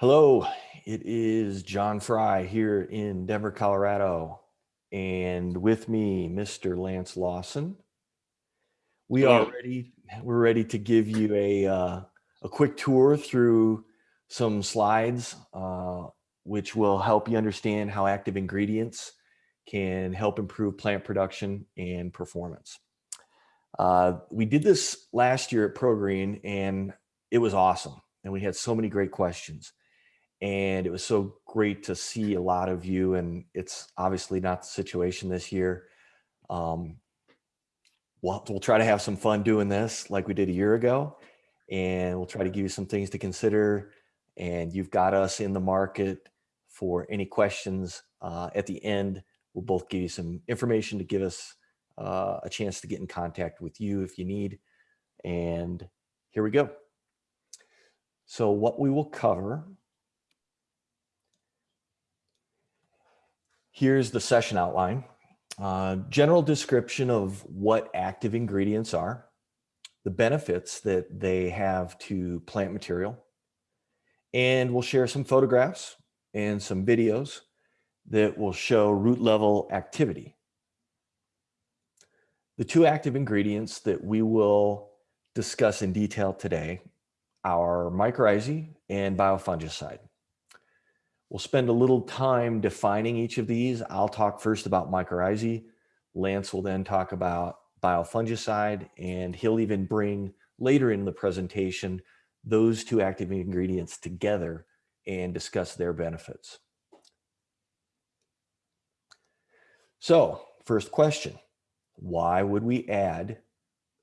Hello, it is John Fry here in Denver, Colorado, and with me, Mr. Lance Lawson. We Hello. are ready. We're ready to give you a uh, a quick tour through some slides, uh, which will help you understand how active ingredients can help improve plant production and performance. Uh, we did this last year at ProGreen, and it was awesome, and we had so many great questions and it was so great to see a lot of you and it's obviously not the situation this year. Um, we'll, we'll try to have some fun doing this like we did a year ago and we'll try to give you some things to consider and you've got us in the market for any questions uh, at the end. We'll both give you some information to give us uh, a chance to get in contact with you if you need and here we go. So what we will cover Here's the session outline. Uh, general description of what active ingredients are, the benefits that they have to plant material, and we'll share some photographs and some videos that will show root level activity. The two active ingredients that we will discuss in detail today are mycorrhizae and biofungicide. We'll spend a little time defining each of these. I'll talk first about mycorrhizae. Lance will then talk about biofungicide, and he'll even bring later in the presentation those two active ingredients together and discuss their benefits. So first question, why would we add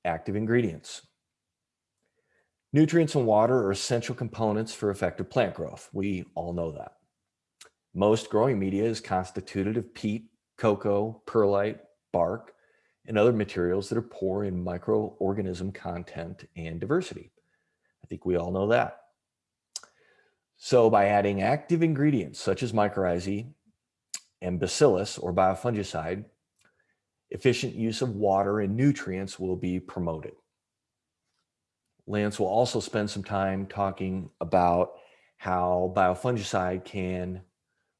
active ingredients? Nutrients and water are essential components for effective plant growth. We all know that. Most growing media is constituted of peat, cocoa, perlite, bark, and other materials that are poor in microorganism content and diversity. I think we all know that. So by adding active ingredients such as mycorrhizae and bacillus or biofungicide, efficient use of water and nutrients will be promoted. Lance will also spend some time talking about how biofungicide can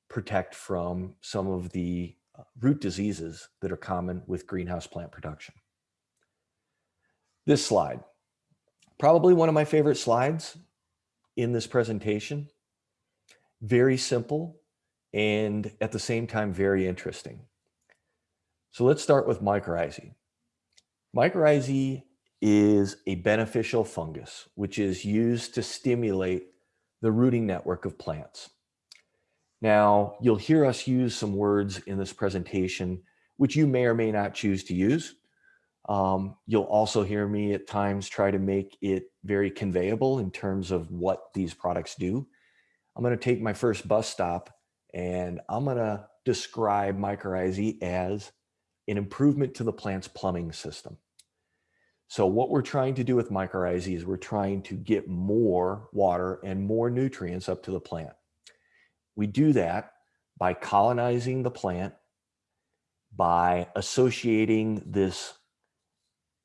protect from some of the uh, root diseases that are common with greenhouse plant production. This slide, probably one of my favorite slides in this presentation. Very simple and at the same time, very interesting. So let's start with mycorrhizae. Mycorrhizae is a beneficial fungus, which is used to stimulate the rooting network of plants. Now, you'll hear us use some words in this presentation, which you may or may not choose to use. Um, you'll also hear me at times try to make it very conveyable in terms of what these products do. I'm going to take my first bus stop and I'm going to describe mycorrhizae as an improvement to the plant's plumbing system. So what we're trying to do with mycorrhizae is we're trying to get more water and more nutrients up to the plant. We do that by colonizing the plant, by associating this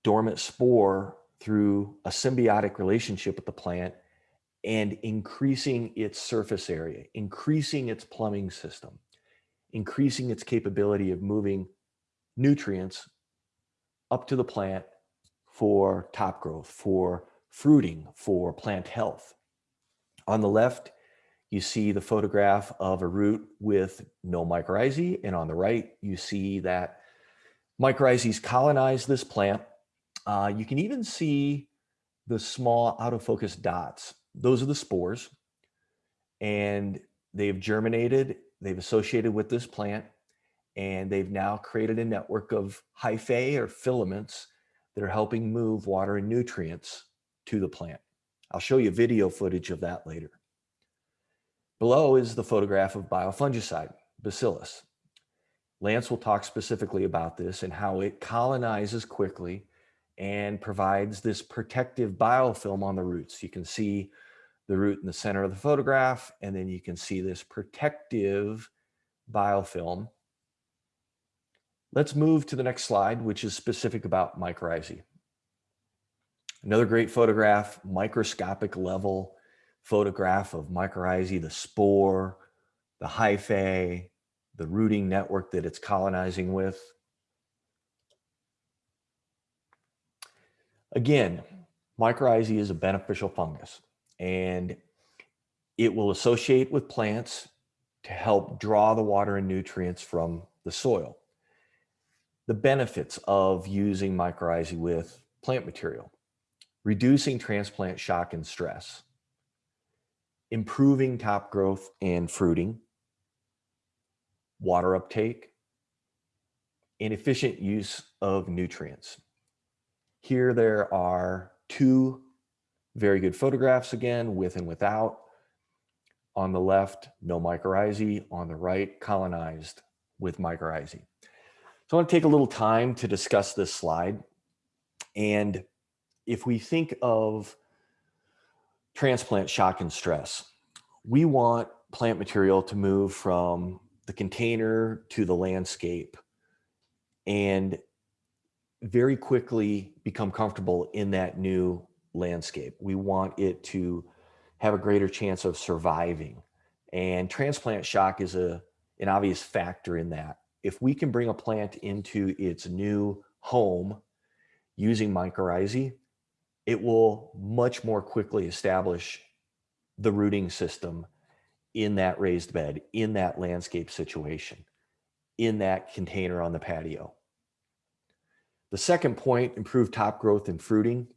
dormant spore through a symbiotic relationship with the plant and increasing its surface area, increasing its plumbing system, increasing its capability of moving nutrients up to the plant for top growth, for fruiting, for plant health. On the left, you see the photograph of a root with no mycorrhizae. And on the right, you see that mycorrhizae colonize this plant. Uh, you can even see the small out of focus dots. Those are the spores. And they've germinated, they've associated with this plant, and they've now created a network of hyphae or filaments that are helping move water and nutrients to the plant. I'll show you video footage of that later. Below is the photograph of biofungicide, Bacillus. Lance will talk specifically about this and how it colonizes quickly and provides this protective biofilm on the roots. You can see the root in the center of the photograph, and then you can see this protective biofilm. Let's move to the next slide, which is specific about mycorrhizae. Another great photograph, microscopic level photograph of mycorrhizae, the spore, the hyphae, the rooting network that it's colonizing with. Again, mycorrhizae is a beneficial fungus and it will associate with plants to help draw the water and nutrients from the soil. The benefits of using mycorrhizae with plant material, reducing transplant shock and stress, improving top growth and fruiting, water uptake, and efficient use of nutrients. Here there are two very good photographs again, with and without. On the left, no mycorrhizae. On the right, colonized with mycorrhizae. So I want to take a little time to discuss this slide. And if we think of transplant shock and stress, we want plant material to move from the container to the landscape and very quickly become comfortable in that new landscape. We want it to have a greater chance of surviving. And transplant shock is a, an obvious factor in that. If we can bring a plant into its new home using mycorrhizae, it will much more quickly establish the rooting system in that raised bed, in that landscape situation, in that container on the patio. The second point, improve top growth and fruiting.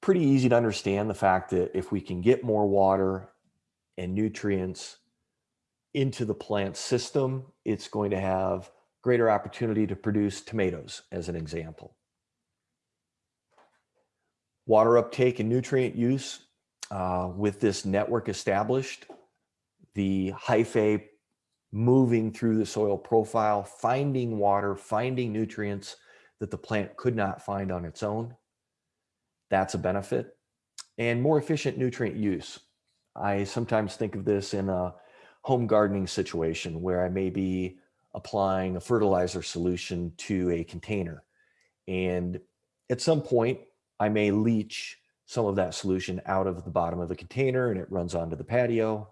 Pretty easy to understand the fact that if we can get more water and nutrients into the plant system, it's going to have greater opportunity to produce tomatoes as an example. Water uptake and nutrient use uh, with this network established, the hyphae moving through the soil profile, finding water, finding nutrients that the plant could not find on its own. That's a benefit. And more efficient nutrient use. I sometimes think of this in a home gardening situation where I may be applying a fertilizer solution to a container. And at some point, I may leach some of that solution out of the bottom of the container and it runs onto the patio.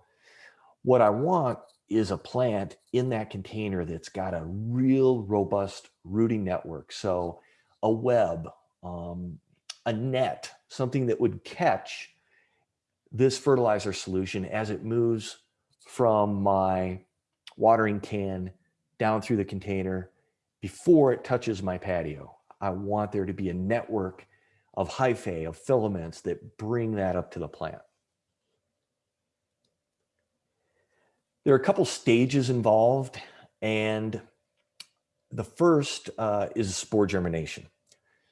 What I want is a plant in that container that's got a real robust rooting network. So a web, um, a net, something that would catch this fertilizer solution as it moves from my watering can down through the container before it touches my patio. I want there to be a network of hyphae, of filaments that bring that up to the plant. There are a couple stages involved, and the first uh, is spore germination.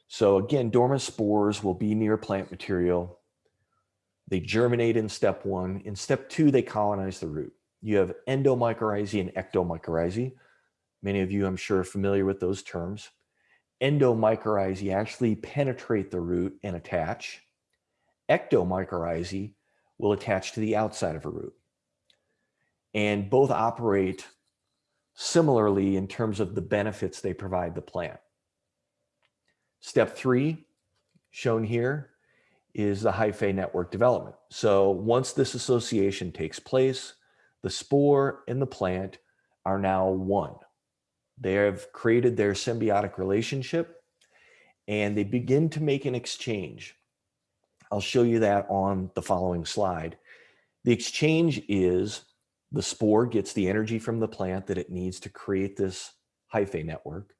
So again, dormant spores will be near plant material. They germinate in step one. In step two, they colonize the root. You have endomycorrhizae and ectomycorrhizae. Many of you, I'm sure, are familiar with those terms endomycorrhizae actually penetrate the root and attach. Ectomycorrhizae will attach to the outside of a root. And both operate similarly in terms of the benefits they provide the plant. Step three, shown here, is the hyphae network development. So once this association takes place, the spore and the plant are now one. They have created their symbiotic relationship and they begin to make an exchange. I'll show you that on the following slide. The exchange is the spore gets the energy from the plant that it needs to create this hyphae network.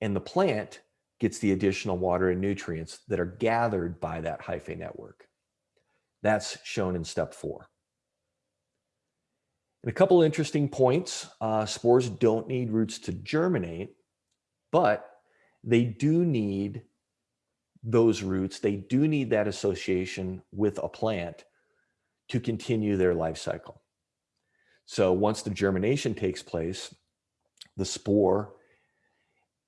And the plant gets the additional water and nutrients that are gathered by that hyphae network. That's shown in step four. And a couple interesting points, uh, spores don't need roots to germinate, but they do need those roots. They do need that association with a plant to continue their life cycle. So once the germination takes place, the spore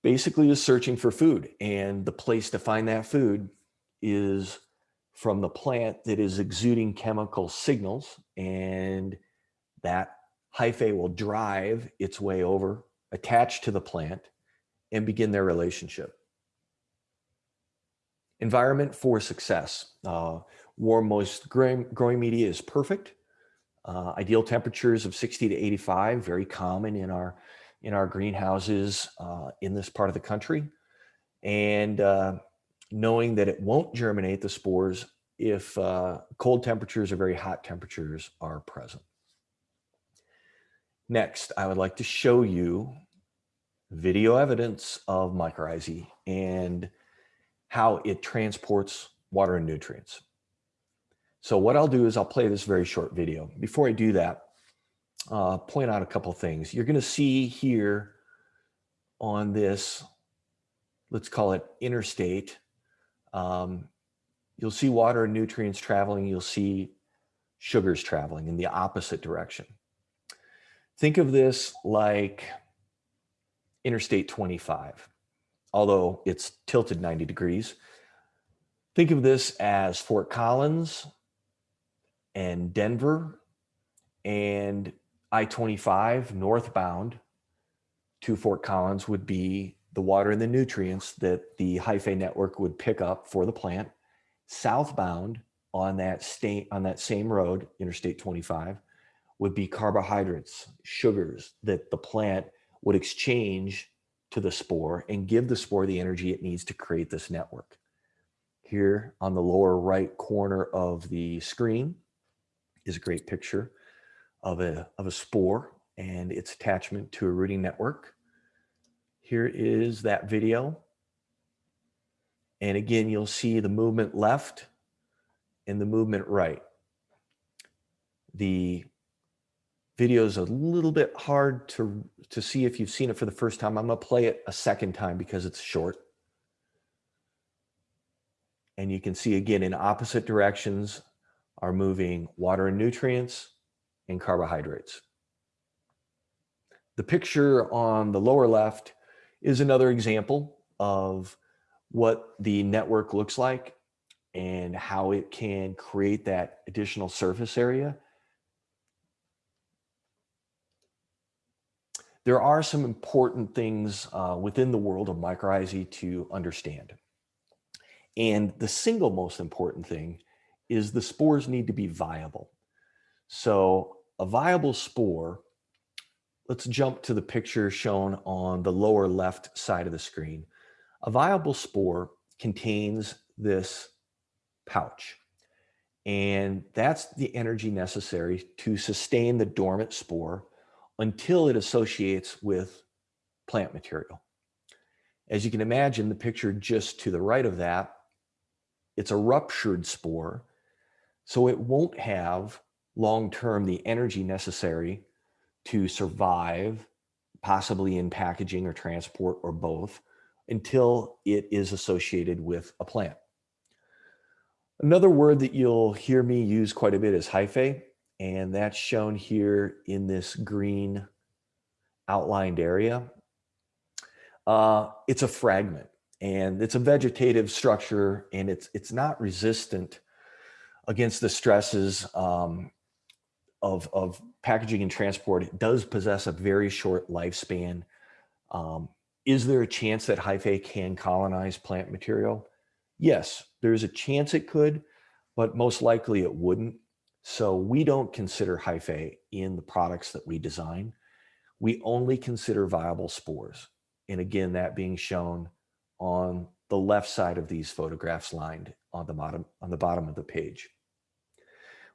basically is searching for food and the place to find that food is from the plant that is exuding chemical signals and that hyphae will drive its way over, attach to the plant, and begin their relationship. Environment for success. Uh, Warm, moist growing, growing media is perfect. Uh, ideal temperatures of 60 to 85, very common in our, in our greenhouses uh, in this part of the country. And uh, knowing that it won't germinate the spores if uh, cold temperatures or very hot temperatures are present. Next, I would like to show you video evidence of mycorrhizae and how it transports water and nutrients. So what I'll do is I'll play this very short video. Before I do that, uh, point out a couple things. You're going to see here on this, let's call it interstate, um, you'll see water and nutrients traveling. You'll see sugars traveling in the opposite direction. Think of this like Interstate 25, although it's tilted 90 degrees. Think of this as Fort Collins and Denver and I-25 northbound to Fort Collins would be the water and the nutrients that the hyphae network would pick up for the plant. Southbound on that state on that same road, Interstate 25, would be carbohydrates, sugars that the plant would exchange to the spore and give the spore the energy it needs to create this network. Here on the lower right corner of the screen is a great picture of a, of a spore and its attachment to a rooting network. Here is that video. And again, you'll see the movement left and the movement right. The video is a little bit hard to, to see if you've seen it for the first time. I'm gonna play it a second time because it's short. And you can see again in opposite directions are moving water and nutrients and carbohydrates. The picture on the lower left is another example of what the network looks like and how it can create that additional surface area there are some important things uh, within the world of mycorrhizae to understand. And the single most important thing is the spores need to be viable. So a viable spore, let's jump to the picture shown on the lower left side of the screen. A viable spore contains this pouch. And that's the energy necessary to sustain the dormant spore until it associates with plant material. As you can imagine, the picture just to the right of that, it's a ruptured spore, so it won't have long-term the energy necessary to survive, possibly in packaging or transport or both, until it is associated with a plant. Another word that you'll hear me use quite a bit is hyphae and that's shown here in this green outlined area. Uh, it's a fragment and it's a vegetative structure and it's, it's not resistant against the stresses um, of, of packaging and transport. It does possess a very short lifespan. Um, is there a chance that hyphae can colonize plant material? Yes, there's a chance it could, but most likely it wouldn't. So we don't consider hyphae in the products that we design. We only consider viable spores. And again, that being shown on the left side of these photographs lined on the bottom, on the bottom of the page.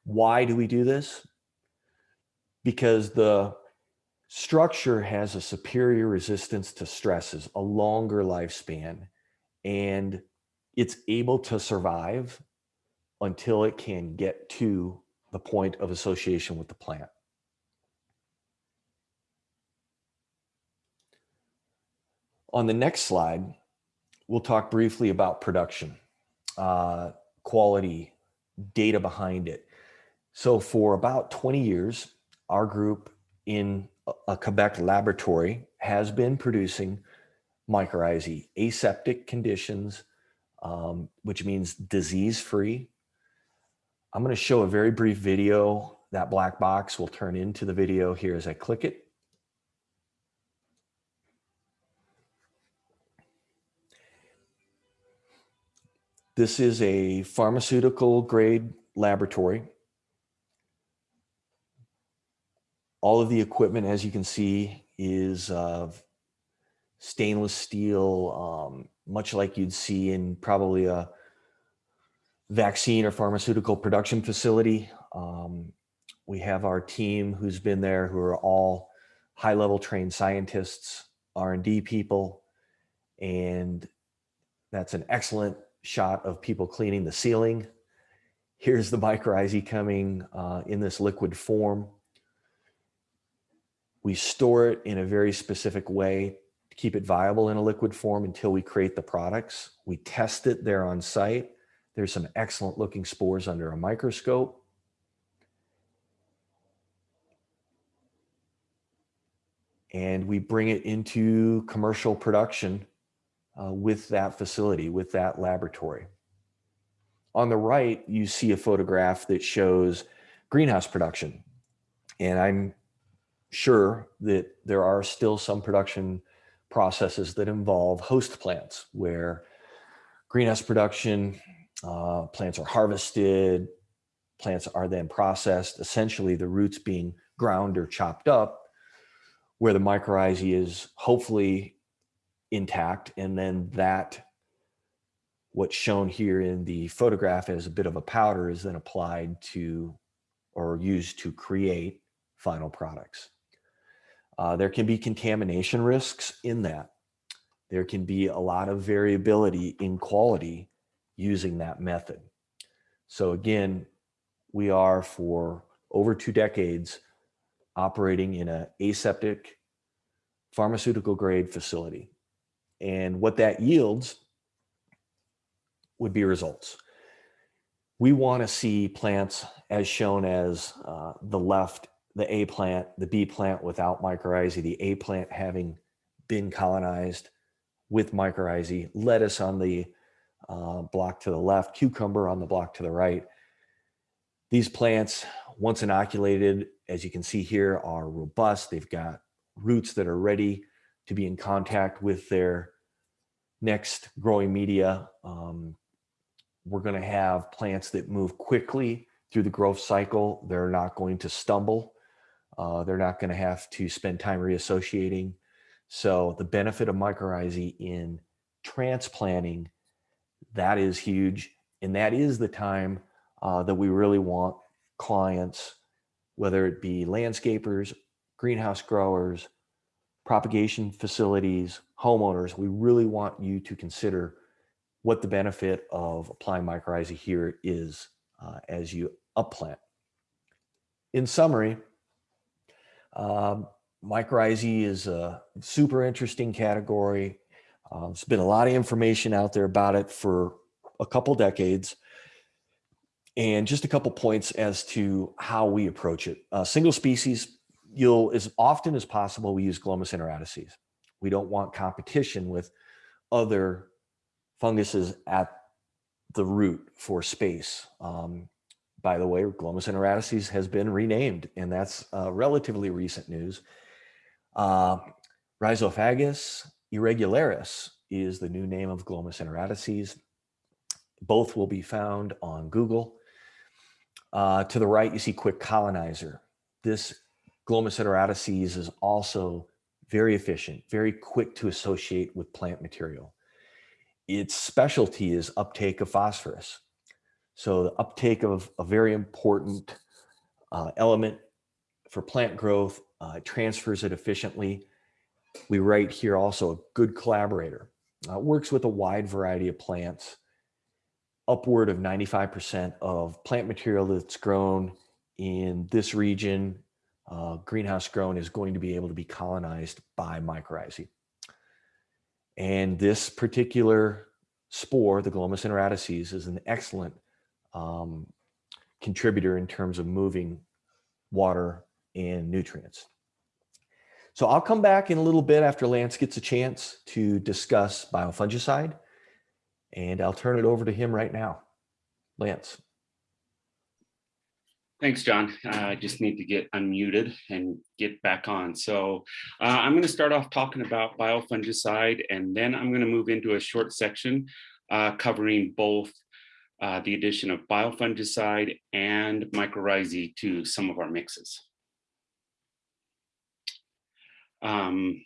Why do we do this? Because the structure has a superior resistance to stresses, a longer lifespan, and it's able to survive until it can get to the point of association with the plant. On the next slide, we'll talk briefly about production, uh, quality, data behind it. So for about 20 years, our group in a Quebec laboratory has been producing mycorrhizae, aseptic conditions, um, which means disease-free, I'm going to show a very brief video. That black box will turn into the video here as I click it. This is a pharmaceutical grade laboratory. All of the equipment, as you can see, is uh, stainless steel, um, much like you'd see in probably a vaccine or pharmaceutical production facility. Um, we have our team who's been there who are all high level trained scientists, R&D people, and that's an excellent shot of people cleaning the ceiling. Here's the mycorrhizae coming uh, in this liquid form. We store it in a very specific way to keep it viable in a liquid form until we create the products. We test it there on site. There's some excellent looking spores under a microscope. And we bring it into commercial production uh, with that facility, with that laboratory. On the right, you see a photograph that shows greenhouse production. And I'm sure that there are still some production processes that involve host plants where greenhouse production, uh, plants are harvested, plants are then processed, essentially the roots being ground or chopped up, where the mycorrhizae is hopefully intact and then that what's shown here in the photograph as a bit of a powder is then applied to or used to create final products. Uh, there can be contamination risks in that. There can be a lot of variability in quality using that method. So again, we are for over two decades operating in a aseptic pharmaceutical grade facility. And what that yields would be results. We want to see plants as shown as uh, the left, the A plant, the B plant without mycorrhizae, the A plant having been colonized with mycorrhizae, lettuce on the uh, block to the left, cucumber on the block to the right. These plants, once inoculated, as you can see here, are robust. They've got roots that are ready to be in contact with their next growing media. Um, we're going to have plants that move quickly through the growth cycle. They're not going to stumble. Uh, they're not going to have to spend time reassociating. So the benefit of mycorrhizae in transplanting, that is huge. And that is the time uh, that we really want clients, whether it be landscapers, greenhouse growers, propagation facilities, homeowners, we really want you to consider what the benefit of applying mycorrhizae here is uh, as you upplant. In summary, um, mycorrhizae is a super interesting category. Uh, there's been a lot of information out there about it for a couple decades. And just a couple points as to how we approach it. Uh, single species, you'll as often as possible, we use Glomus intraradices. We don't want competition with other funguses at the root for space. Um, by the way, Glomus intraradices has been renamed, and that's uh, relatively recent news. Uh, Rhizophagus irregularis is the new name of Glomus intraradices. Both will be found on Google. Uh, to the right, you see Quick Colonizer. This Glomus intraradices is also very efficient, very quick to associate with plant material. Its specialty is uptake of phosphorus. So the uptake of a very important uh, element for plant growth, uh, transfers it efficiently. We write here also a good collaborator. Uh, works with a wide variety of plants. Upward of 95% of plant material that's grown in this region uh, greenhouse grown is going to be able to be colonized by mycorrhizae. And this particular spore, the Glomus intraradices, is an excellent um, contributor in terms of moving water and nutrients. So I'll come back in a little bit after Lance gets a chance to discuss biofungicide, and I'll turn it over to him right now. Lance. Thanks, John. Uh, I just need to get unmuted and get back on. So uh, I'm going to start off talking about biofungicide, and then I'm going to move into a short section uh, covering both uh, the addition of biofungicide and mycorrhizae to some of our mixes. Um,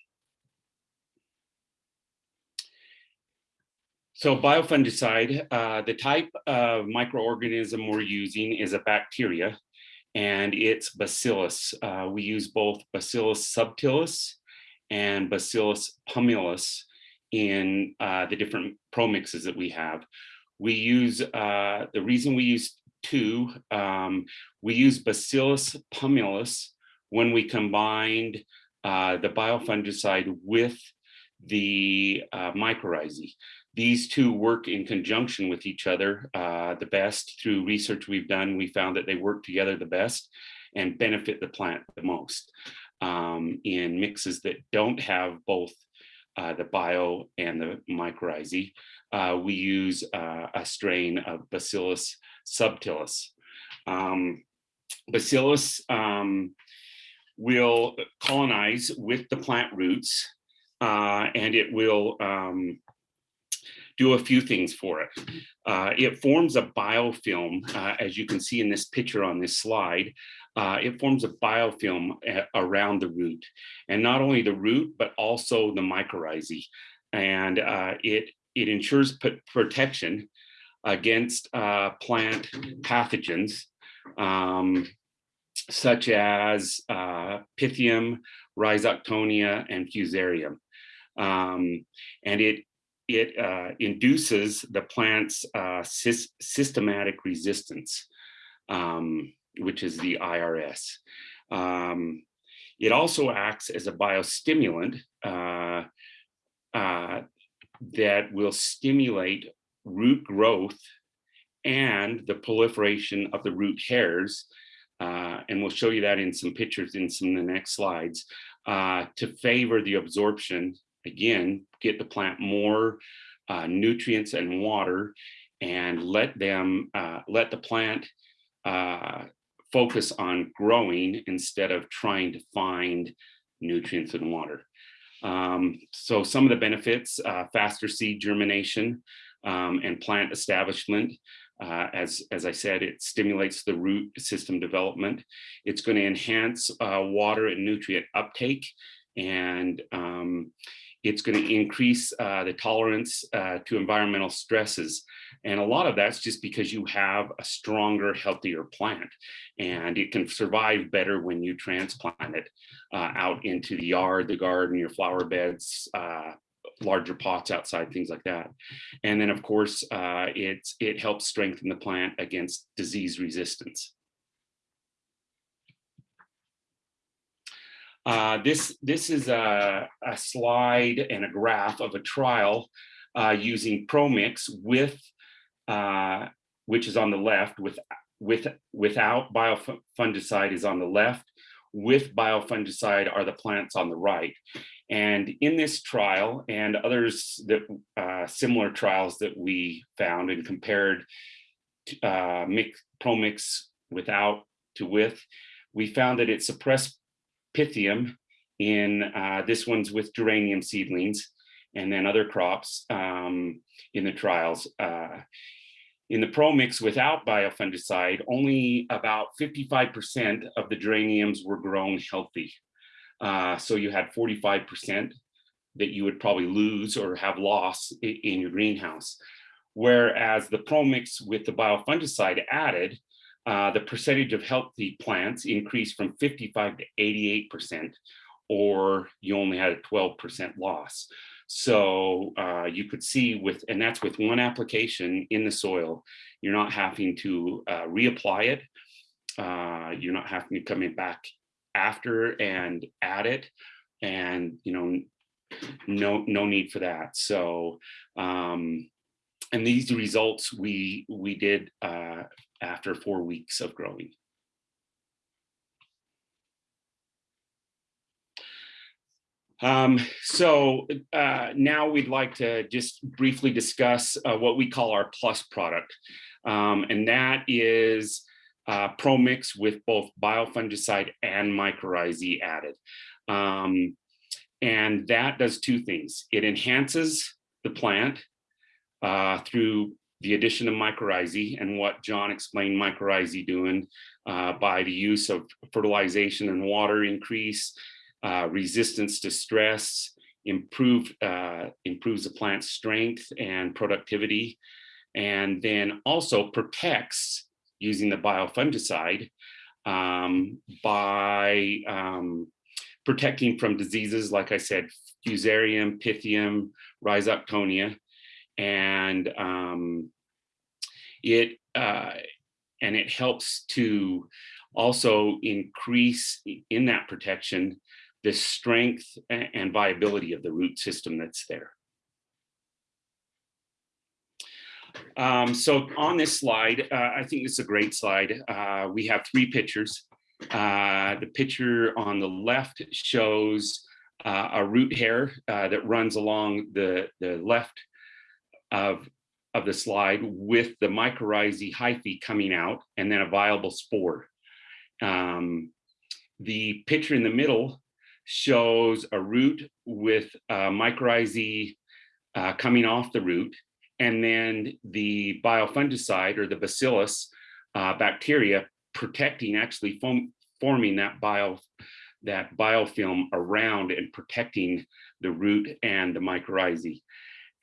so biofungicide, uh, the type of microorganism we're using is a bacteria and it's bacillus. Uh, we use both bacillus subtilis and bacillus pumilus in uh, the different pro mixes that we have. We use, uh, the reason we use two, um, we use bacillus pumilus when we combined uh, the biofungicide with the uh, mycorrhizae. These two work in conjunction with each other uh, the best. Through research we've done, we found that they work together the best and benefit the plant the most. Um, in mixes that don't have both uh, the bio and the mycorrhizae, uh, we use uh, a strain of Bacillus subtilis. Um, Bacillus um, will colonize with the plant roots uh, and it will um, do a few things for it. Uh, it forms a biofilm, uh, as you can see in this picture on this slide. Uh, it forms a biofilm uh, around the root, and not only the root, but also the mycorrhizae. And uh, it, it ensures protection against uh, plant pathogens, um, such as Pythium, Rhizoctonia, and Fusarium. Um, and it it uh, induces the plant's uh, sy systematic resistance, um, which is the IRS. Um, it also acts as a biostimulant uh, uh, that will stimulate root growth and the proliferation of the root hairs. Uh, and we'll show you that in some pictures in some of the next slides uh, to favor the absorption again, get the plant more uh, nutrients and water and let them, uh, let the plant uh, focus on growing instead of trying to find nutrients and water. Um, so some of the benefits, uh, faster seed germination um, and plant establishment. Uh, as, as I said, it stimulates the root system development. It's going to enhance uh, water and nutrient uptake and um, it's going to increase uh, the tolerance uh, to environmental stresses. And a lot of that's just because you have a stronger, healthier plant and it can survive better when you transplant it uh, out into the yard, the garden, your flower beds, uh, larger pots outside, things like that. And then of course, uh, it's, it helps strengthen the plant against disease resistance. Uh, this, this is a, a, slide and a graph of a trial uh, using ProMix with, uh, which is on the left, with, with, without biofungicide is on the left, with biofungicide are the plants on the right. And in this trial and others that uh, similar trials that we found and compared uh, mix, ProMix without to with, we found that it suppressed Pythium in uh, this one's with geranium seedlings and then other crops um, in the trials. Uh, in the pro mix without biofungicide, only about 55% of the geraniums were grown healthy. Uh, so you had 45% that you would probably lose or have loss in your greenhouse. Whereas the pro mix with the biofungicide added, uh, the percentage of healthy plants increased from 55 to 88%, or you only had a 12% loss. So uh, you could see with, and that's with one application in the soil, you're not having to uh, reapply it. Uh, you're not having to come in back after and add it. And, you know, no, no need for that. So, um, and these results we, we did uh, after four weeks of growing. Um, so uh, now we'd like to just briefly discuss uh, what we call our plus product. Um, and that is uh, ProMix with both biofungicide and mycorrhizae added. Um, and that does two things. It enhances the plant uh, through the addition of mycorrhizae and what John explained mycorrhizae doing uh, by the use of fertilization and water increase, uh, resistance to stress, improve, uh, improves the plant's strength and productivity, and then also protects using the biofungicide um, by um, protecting from diseases, like I said, fusarium, pythium, rhizoctonia, and um, it uh, and it helps to also increase in that protection the strength and viability of the root system that's there. Um, so on this slide, uh, I think it's a great slide. Uh, we have three pictures. Uh, the picture on the left shows uh, a root hair uh, that runs along the, the left of, of the slide with the mycorrhizae hyphae coming out and then a viable spore. Um, the picture in the middle shows a root with uh, mycorrhizae uh, coming off the root and then the biofungicide or the bacillus uh, bacteria protecting actually form, forming that bio that biofilm around and protecting the root and the mycorrhizae.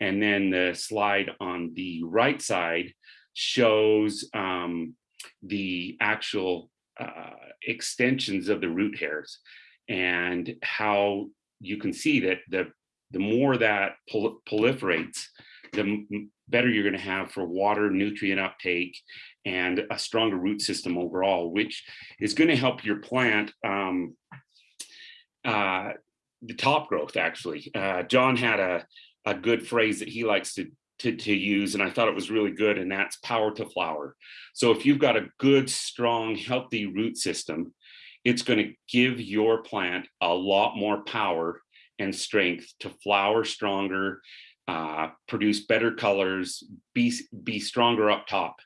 And then the slide on the right side shows um, the actual uh, extensions of the root hairs and how you can see that the, the more that prol proliferates, the better you're going to have for water, nutrient uptake, and a stronger root system overall, which is going to help your plant um, uh, the top growth, actually. Uh, John had a, a good phrase that he likes to, to, to use, and I thought it was really good, and that's power to flower. So if you've got a good, strong, healthy root system, it's going to give your plant a lot more power and strength to flower stronger, uh, produce better colors, be, be stronger up top,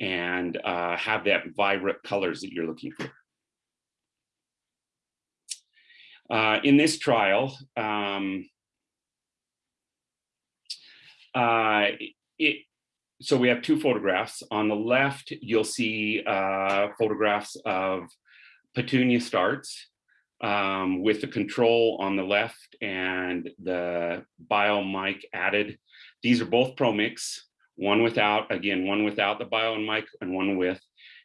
and uh, have that vibrant colors that you're looking for. Uh, in this trial, um, uh, it, so we have two photographs. On the left, you'll see uh, photographs of petunia starts um, with the control on the left and the bio mic added. These are both ProMix, one without, again, one without the bio and mic and one with.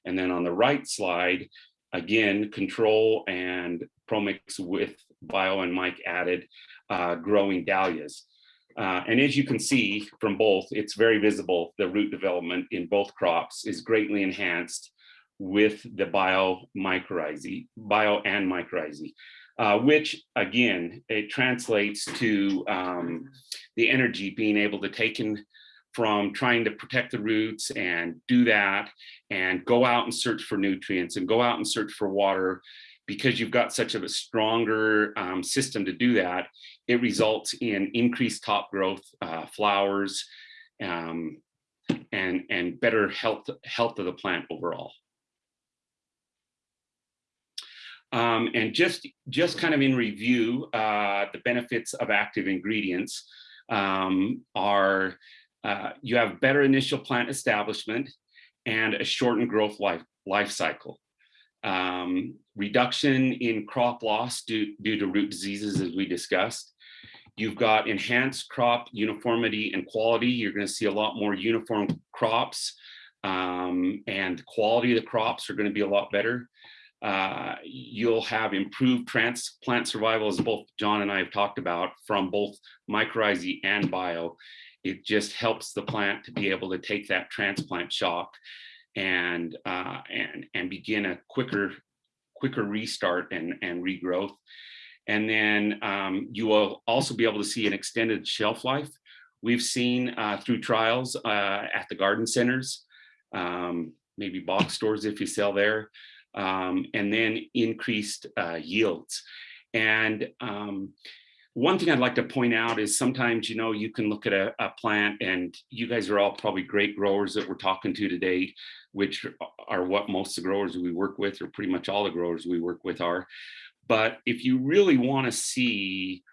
And then on the right slide, again, control and ProMix with Bio and mic added uh, growing dahlias. Uh, and as you can see from both, it's very visible, the root development in both crops is greatly enhanced with the bio mycorrhizae, bio and mycorrhizae, uh, which again, it translates to um, the energy being able to take in from trying to protect the roots and do that and go out and search for nutrients and go out and search for water because you've got such a stronger um, system to do that, it results in increased top growth, uh, flowers, um, and, and better health, health of the plant overall. Um, and just, just kind of in review, uh, the benefits of active ingredients um, are uh, you have better initial plant establishment and a shortened growth life, life cycle. Um, reduction in crop loss due, due to root diseases, as we discussed. You've got enhanced crop uniformity and quality. You're going to see a lot more uniform crops um, and quality of the crops are going to be a lot better. Uh, you'll have improved transplant survival as both John and I have talked about from both mycorrhizae and bio. It just helps the plant to be able to take that transplant shock and uh, and and begin a quicker quicker restart and and regrowth. And then um, you will also be able to see an extended shelf life. We've seen uh, through trials uh, at the garden centers, um, maybe box stores if you sell there, um, and then increased uh, yields. And um, one thing I'd like to point out is sometimes, you know, you can look at a, a, plant and you guys are all probably great growers that we're talking to today, which are what most of the growers we work with, or pretty much all the growers we work with are. But if you really want to see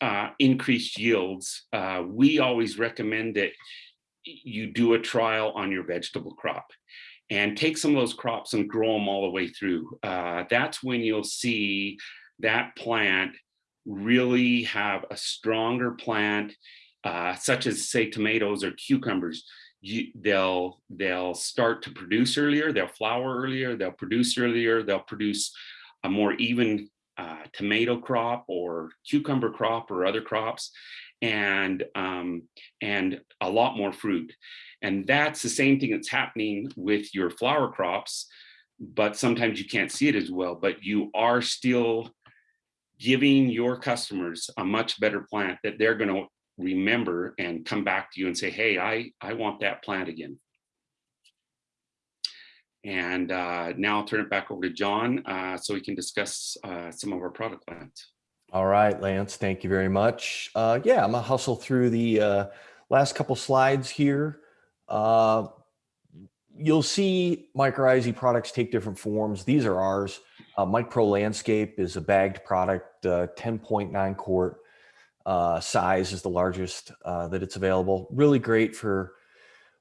uh, increased yields, uh, we always recommend that you do a trial on your vegetable crop and take some of those crops and grow them all the way through. Uh, that's when you'll see that plant really have a stronger plant, uh, such as say tomatoes or cucumbers. You, they'll they'll start to produce earlier, they'll flower earlier, they'll produce earlier, they'll produce a more even uh, tomato crop or cucumber crop or other crops and um, and a lot more fruit. And that's the same thing that's happening with your flower crops, but sometimes you can't see it as well, but you are still giving your customers a much better plant that they're going to remember and come back to you and say, hey, I, I want that plant again. And uh, now I'll turn it back over to John uh, so we can discuss uh, some of our product plans. All right, Lance, thank you very much. Uh, yeah, I'm gonna hustle through the uh, last couple slides here. Uh, you'll see mycorrhizae products take different forms. These are ours. Uh, Landscape is a bagged product, uh, 10.9 quart uh, size is the largest that it's available. Really great for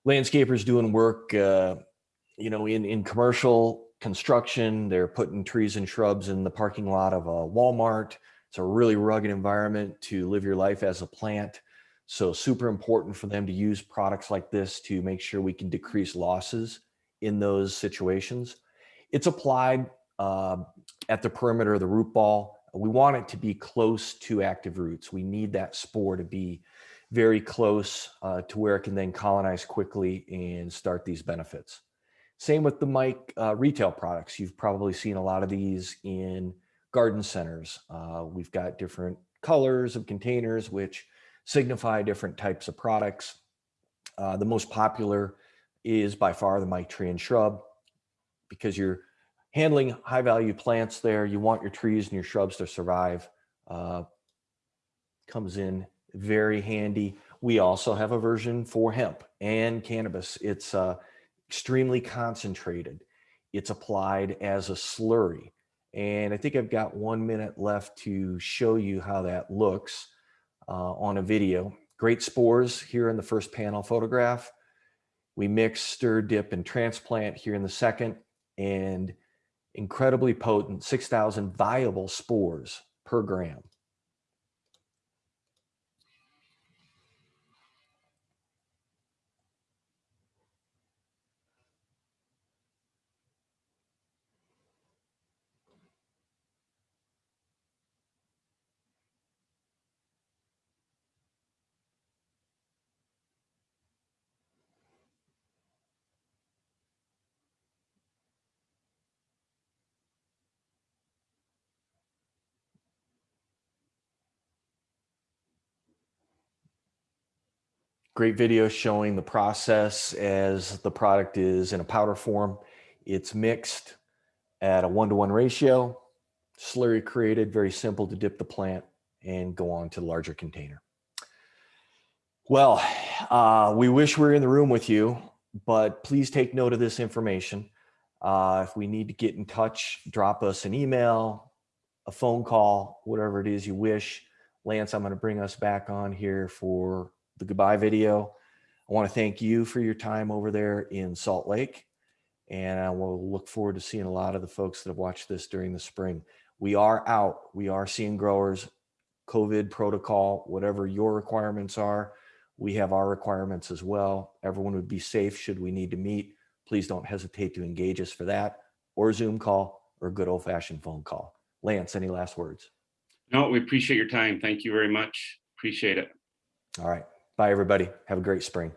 landscapers doing work, you know, in, in commercial construction. They're putting trees and shrubs in the parking lot of a Walmart. It's a really rugged environment to live your life as a plant. So super important for them to use products like this to make sure we can decrease losses in those situations. It's applied uh, at the perimeter of the root ball. We want it to be close to active roots. We need that spore to be very close uh, to where it can then colonize quickly and start these benefits. Same with the MYKE uh, retail products. You've probably seen a lot of these in garden centers. Uh, we've got different colors of containers, which signify different types of products. Uh, the most popular is by far the and shrub because you're handling high value plants there. You want your trees and your shrubs to survive. Uh, comes in very handy. We also have a version for hemp and cannabis. It's uh, extremely concentrated. It's applied as a slurry. And I think I've got one minute left to show you how that looks Uh, on a video. Great spores here in the first panel photograph. We mix, stir, dip, and transplant here in the second, and incredibly potent 6,000 viable spores per gram. Great video showing the process as the product is in a powder form. It's mixed at a one-to-one -one ratio, slurry created, very simple to dip the plant and go on to the larger container. Well, uh, we wish we were in the room with you, but please take note of this information. Uh, if we need to get in touch, drop us an email, a phone call, whatever it is you wish. Lance, I'm going to bring us back on here for the goodbye video. I want to thank you for your time over there in Salt Lake. And I will look forward to seeing a lot of the folks that have watched this during the spring. We are out. We are seeing growers, COVID protocol, whatever your requirements are. We have our requirements as well. Everyone would be safe should we need to meet. Please don't hesitate to engage us for that or Zoom call or good old fashioned phone call. Lance, any last words? No, we appreciate your time. Thank you very much. Appreciate it. All right. Bye, everybody. Have a great spring.